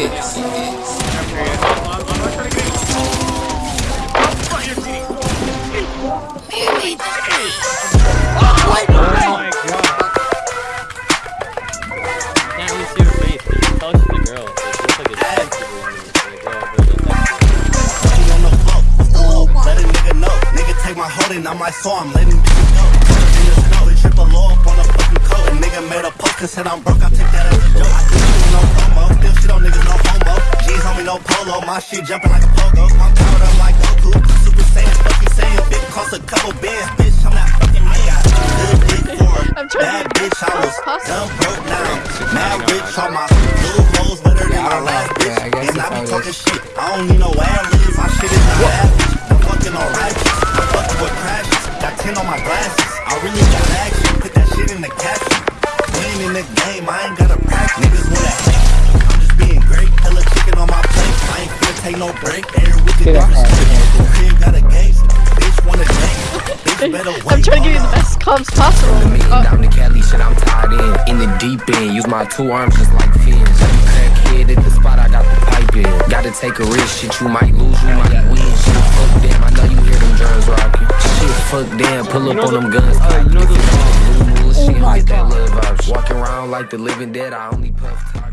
A. Let a holding, I might saw I'm letting bitches go. In the snow, it triple low up on a fucking coat. A nigga made a post and said I'm broke, I take that as a joke. I do shit no promo, my shit jumping like a pogo. I'm powered up like Goku. Super Saiyan, fuck you saying, big cost a couple bands, bitch. I'm not fucking man. Good dick for a I'm bad bitch. I was Possible. dumb broke down. Mad rich on my little hoes better than my last bitch. Yeah, I guess And I be talking shit. I don't need no ad libs. My shit is not average. I'm fucking on ratchets. I'm fucking with crashes. Got 10 on my glasses. I really got action. Put that shit in the caption. We ain't in the game. I ain't gotta practice. Niggas wanna hate. Wanna date. Bitch better wait. I'm trying to give you the best comps possible. The million Oh, down to Cali, shit, I'm tied in. In the deep end, use my two arms just like fins. Crackhead at the spot, I got the pipe in. Gotta take a risk, shit, you might lose, you might win. Shit, fuck them, I know you hear them drums rocking. Shit, fuck them, pull up on them guns. uh, you know the- Oh my God. Walking around like the living dead, I only puff top.